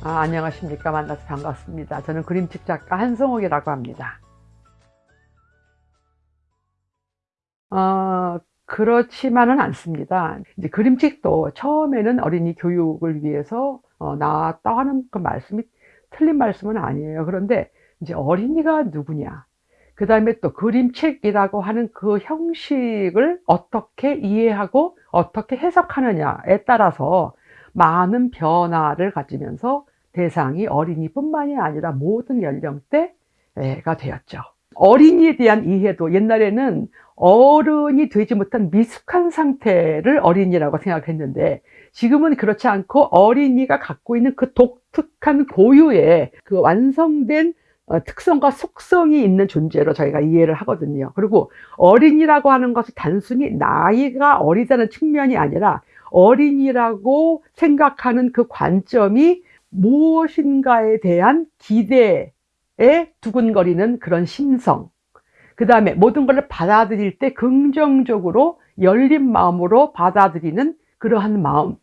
아, 안녕하십니까. 만나서 반갑습니다. 저는 그림책 작가 한성옥이라고 합니다. 어, 그렇지만은 않습니다. 이제 그림책도 처음에는 어린이 교육을 위해서 어, 나왔다 하는 그 말씀이 틀린 말씀은 아니에요. 그런데 이제 어린이가 누구냐. 그 다음에 또 그림책이라고 하는 그 형식을 어떻게 이해하고 어떻게 해석하느냐에 따라서 많은 변화를 가지면서 대상이 어린이뿐만이 아니라 모든 연령대가 되었죠. 어린이에 대한 이해도 옛날에는 어른이 되지 못한 미숙한 상태를 어린이라고 생각했는데 지금은 그렇지 않고 어린이가 갖고 있는 그 독특한 고유의 그 완성된 어, 특성과 속성이 있는 존재로 저희가 이해를 하거든요. 그리고 어린이라고 하는 것이 단순히 나이가 어리다는 측면이 아니라 어린이라고 생각하는 그 관점이 무엇인가에 대한 기대에 두근거리는 그런 심성. 그 다음에 모든 것을 받아들일 때 긍정적으로 열린 마음으로 받아들이는 그러한 마음.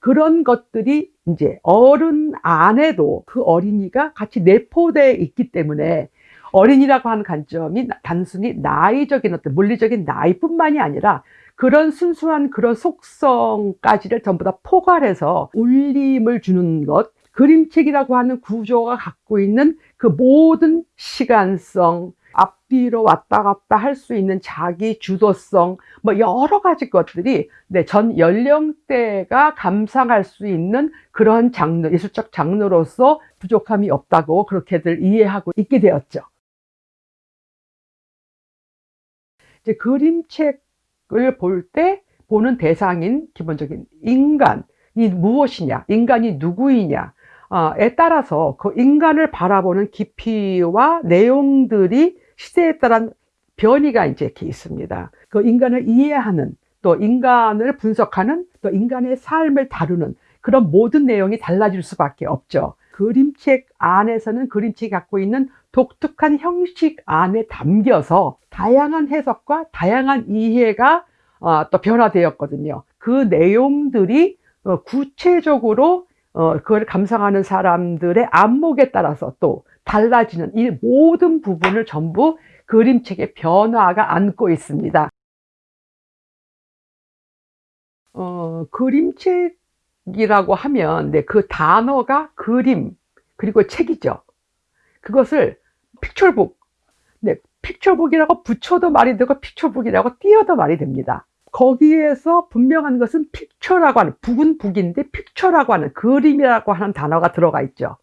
그런 것들이 이제 어른 안에도 그 어린이가 같이 내포되어 있기 때문에 어린이라고 하는 관점이 단순히 나이적인 어떤 물리적인 나이뿐만이 아니라 그런 순수한 그런 속성까지를 전부 다 포괄해서 울림을 주는 것 그림책이라고 하는 구조가 갖고 있는 그 모든 시간성 앞뒤로 왔다 갔다 할 수 있는 자기 주도성 뭐 여러 가지 것들이 네, 전 연령대가 감상할 수 있는 그런 장르 예술적 장르로서 부족함이 없다고 그렇게들 이해하고 있게 되었죠. 이제 그림책을 볼 때 보는 대상인 기본적인 인간 이 무엇이냐 인간이 누구이냐 에 따라서 그 인간을 바라보는 깊이와 내용들이 시대에 따른 변이가 이제 이렇게 있습니다. 그 인간을 이해하는 또 인간을 분석하는 또 인간의 삶을 다루는 그런 모든 내용이 달라질 수밖에 없죠. 그림책 안에서는 그림책이 갖고 있는 독특한 형식 안에 담겨서 다양한 해석과 다양한 이해가 어, 또 변화되었거든요. 그 내용들이 어, 구체적으로 어, 그걸 감상하는 사람들의 안목에 따라서 또 달라지는 이 모든 부분을 전부 그림책의 변화가 안고 있습니다. 어, 그림책이라고 하면 네, 그 단어가 그림 그리고 책이죠. 그것을 픽처북, 네, picturebook이라고 붙여도 말이 되고 picture book이라고 띄어도 말이 됩니다. 거기에서 분명한 것은 픽처라고 하는 북은 북인데 픽처라고 하는 그림이라고 하는 단어가 들어가 있죠.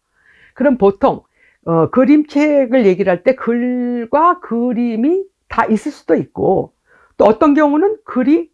그럼 보통 어, 그림책을 얘기를 할 때 글과 그림이 다 있을 수도 있고 또 어떤 경우는 글이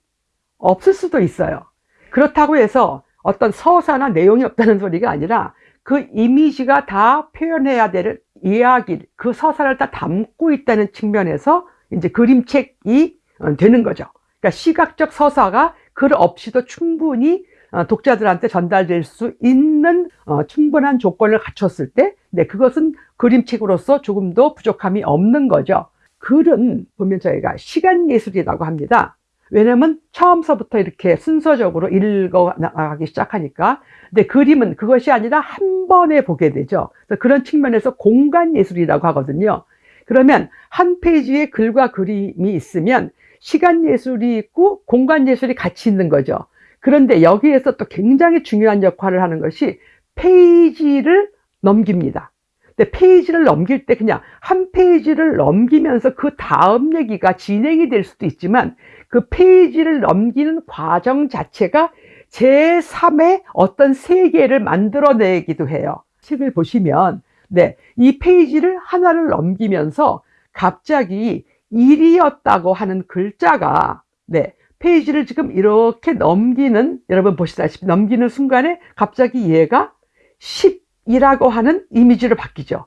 없을 수도 있어요. 그렇다고 해서 어떤 서사나 내용이 없다는 소리가 아니라 그 이미지가 다 표현해야 될 이야기 그 서사를 다 담고 있다는 측면에서 이제 그림책이 어, 되는 거죠 그러니까 시각적 서사가 글 없이도 충분히 어, 독자들한테 전달될 수 있는 어, 충분한 조건을 갖췄을 때 네, 그것은 그림책으로서 조금도 부족함이 없는 거죠. 글은 보면 저희가 시간예술이라고 합니다. 왜냐면 처음서부터 이렇게 순서적으로 읽어 나가기 시작하니까. 근데 그림은 그것이 아니라 한 번에 보게 되죠. 그런 측면에서 공간예술이라고 하거든요. 그러면 한 페이지에 글과 그림이 있으면 시간 예술이 있고 공간 예술이 같이 있는 거죠. 그런데 여기에서 또 굉장히 중요한 역할을 하는 것이 페이지를 넘깁니다. 근데 페이지를 넘길 때 그냥 한 페이지를 넘기면서 그 다음 얘기가 진행이 될 수도 있지만 그 페이지를 넘기는 과정 자체가 제3의 어떤 세계를 만들어내기도 해요. 책을 보시면 네, 이 페이지를 하나를 넘기면서 갑자기 일이었다고 하는 글자가 네 페이지를 지금 이렇게 넘기는 여러분 보시다시피 넘기는 순간에 갑자기 얘가 10이라고 하는 이미지로 바뀌죠.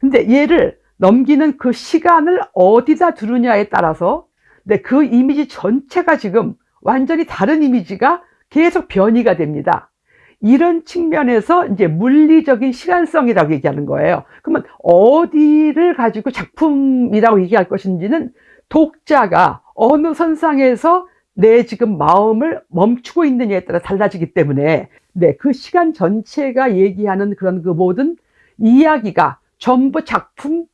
근데 얘를 넘기는 그 시간을 어디다 두느냐에 따라서 네, 그 이미지 전체가 지금 완전히 다른 이미지가 계속 변이가 됩니다 이런 측면에서 이제 물리적인 시간성이라고 얘기하는 거예요. 그러면 어디를 가지고 작품이라고 얘기할 것인지는 독자가 어느 선상에서 내 지금 마음을 멈추고 있느냐에 따라 달라지기 때문에 네, 그 시간 전체가 얘기하는 그런 그 모든 이야기가 전부 작품의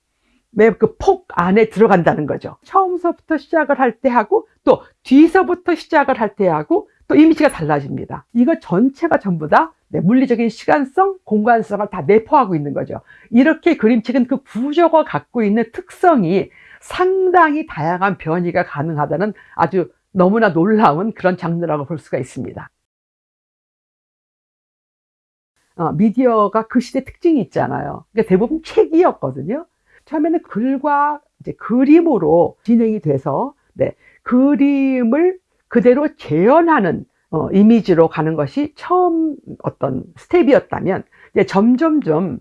그폭 안에 들어간다는 거죠. 처음서부터 시작을 할 때 하고 또 뒤서부터 시작을 할 때 하고 또 이미지가 달라집니다. 이거 전체가 전부 다 네, 물리적인 시간성, 공간성을 다 내포하고 있는 거죠. 이렇게 그림책은 그 구조가 갖고 있는 특성이 상당히 다양한 변이가 가능하다는 아주 너무나 놀라운 그런 장르라고 볼 수가 있습니다. 어, 미디어가 그 시대 특징이 있잖아요. 그러니까 대부분 책이었거든요. 처음에는 글과 이제 그림으로 진행이 돼서 네, 그림을 그대로 재현하는 어, 이미지로 가는 것이 처음 어떤 스텝이었다면 이제 점점점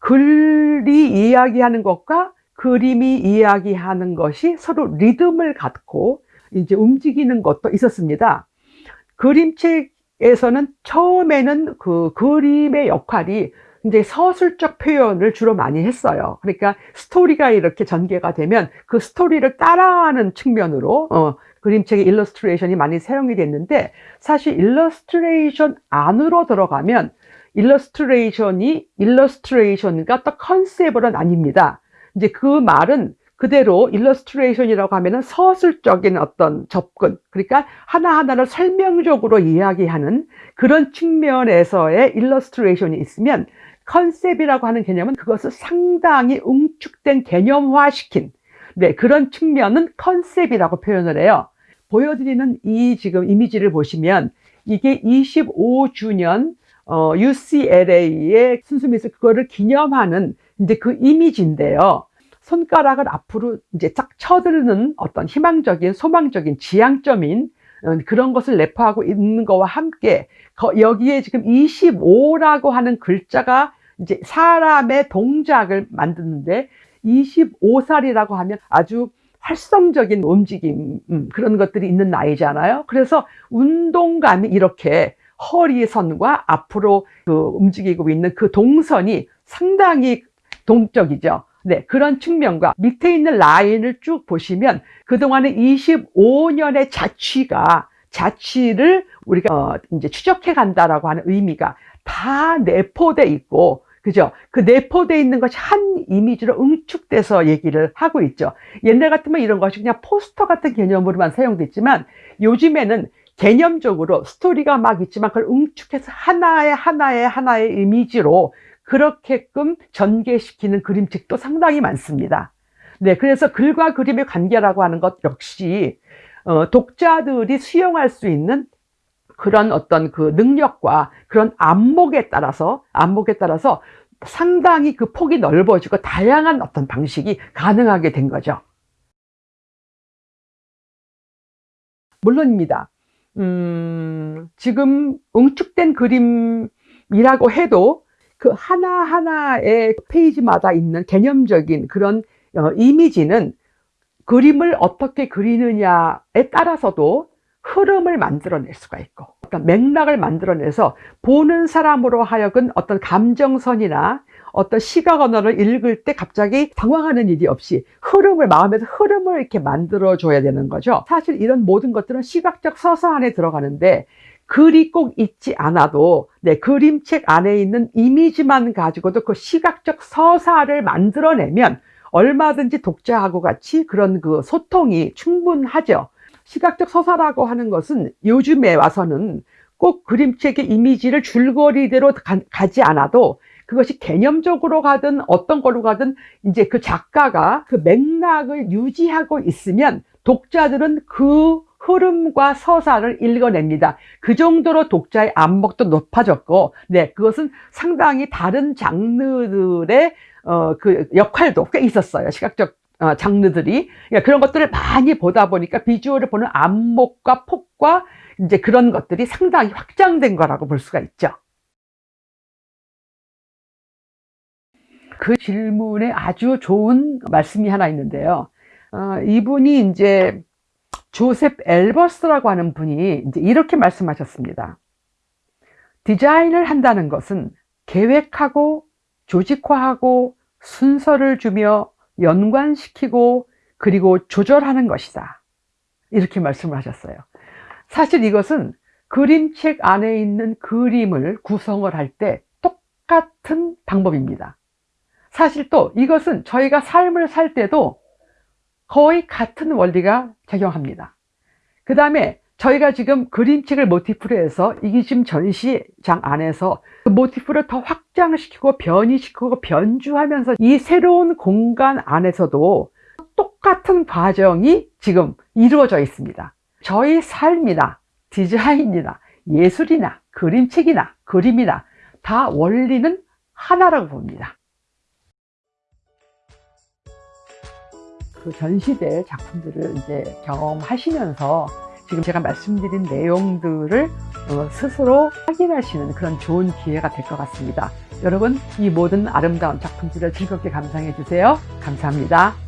글이 이야기하는 것과 그림이 이야기하는 것이 서로 리듬을 갖고 이제 움직이는 것도 있었습니다. 그림책에서는 처음에는 그 그림의 역할이 이제 서술적 표현을 주로 많이 했어요. 그러니까 스토리가 이렇게 전개가 되면 그 스토리를 따라하는 측면으로 어, 그림책의 일러스트레이션이 많이 사용이 됐는데 사실 일러스트레이션 안으로 들어가면 일러스트레이션이 일러스트레이션과 또 컨셉은 아닙니다. 이제 그 말은 그대로 일러스트레이션이라고 하면 은 서술적인 어떤 접근 그러니까 하나하나를 설명적으로 이야기하는 그런 측면에서의 일러스트레이션이 있으면 컨셉이라고 하는 개념은 그것을 상당히 응축된 개념화시킨 네, 그런 측면은 컨셉이라고 표현을 해요. 보여드리는 이 지금 이미지를 보시면 이게 25주년 어, UCLA의 순수미술 그거를 기념하는 이제 그 이미지인데요. 손가락을 앞으로 이제 쫙 쳐드는 어떤 희망적인 소망적인 지향점인 어, 그런 것을 내포하고 있는 것과 함께 여기에 지금 25라고 하는 글자가 이제 사람의 동작을 만드는데 25살이라고 하면 아주 활성적인 움직임 음, 그런 것들이 있는 나이잖아요. 그래서 운동감이 이렇게 허리선과 앞으로 그 움직이고 있는 그 동선이 상당히 동적이죠. 네, 그런 측면과 밑에 있는 라인을 쭉 보시면 그동안의 25년의 자취가 자취를 우리가 어, 이제 추적해 간다라고 하는 의미가 다 내포돼 있고 그죠? 그 내포되어 있는 것이 한 이미지로 응축돼서 얘기를 하고 있죠. 옛날 같으면 이런 것이 그냥 포스터 같은 개념으로만 사용됐지만 요즘에는 개념적으로 스토리가 막 있지만 그걸 응축해서 하나의 하나의 하나의 이미지로 그렇게끔 전개시키는 그림책도 상당히 많습니다. 네, 그래서 글과 그림의 관계라고 하는 것 역시 어, 독자들이 수용할 수 있는 그런 어떤 그 능력과 그런 안목에 따라서 안목에 따라서 상당히 그 폭이 넓어지고 다양한 어떤 방식이 가능하게 된 거죠. 물론입니다. 음, 지금 응축된 그림이라고 해도 그 하나하나의 페이지마다 있는 개념적인 그런 어, 이미지는 그림을 어떻게 그리느냐에 따라서도 흐름을 만들어낼 수가 있고 어떤 맥락을 만들어내서 보는 사람으로 하여금 어떤 감정선이나 어떤 시각 언어를 읽을 때 갑자기 당황하는 일이 없이 흐름을 마음에서 흐름을 이렇게 만들어 줘야 되는 거죠. 사실 이런 모든 것들은 시각적 서사 안에 들어가는데 글이 꼭 있지 않아도 네, 그림책 안에 있는 이미지만 가지고도 그 시각적 서사를 만들어내면 얼마든지 독자하고 같이 그런 그 소통이 충분하죠. 시각적 서사라고 하는 것은 요즘에 와서는 꼭 그림책의 이미지를 줄거리대로 가, 지 않아도 그것이 개념적으로 가든 어떤 걸로 가든 이제 그 작가가 그 맥락을 유지하고 있으면 독자들은 그 흐름과 서사를 읽어냅니다. 그 정도로 독자의 안목도 높아졌고, 네, 그것은 상당히 다른 장르들의 어, 그 역할도 꽤 있었어요. 시각적 어, 장르들이 그러니까 그런 것들을 많이 보다 보니까 비주얼을 보는 안목과 폭과 이제 그런 것들이 상당히 확장된 거라고 볼 수가 있죠. 그 질문에 아주 좋은 말씀이 하나 있는데요. 어, 이분이 이제 조셉 엘버스라고 하는 분이 이제 이렇게 말씀하셨습니다. 디자인을 한다는 것은 계획하고 조직화하고 순서를 주며 연관시키고 그리고 조절하는 것이다. 이렇게 말씀을 하셨어요. 사실 이것은 그림책 안에 있는 그림을 구성을 할 때 똑같은 방법입니다. 사실 또 이것은 저희가 삶을 살 때도 거의 같은 원리가 작용합니다. 그 다음에 저희가 지금 그림책을 모티프로 해서 지금 전시장 안에서 그 모티프를 더 확장시키고 변이시키고 변주하면서 이 새로운 공간 안에서도 똑같은 과정이 지금 이루어져 있습니다. 저희 삶이나 디자인이나 예술이나 그림책이나 그림이나 다 원리는 하나라고 봅니다. 그 전시될 작품들을 이제 경험하시면서 지금 제가 말씀드린 내용들을 어, 스스로 확인하시는 그런 좋은 기회가 될 것 같습니다. 여러분 이 모든 아름다운 작품들을 즐겁게 감상해 주세요. 감사합니다.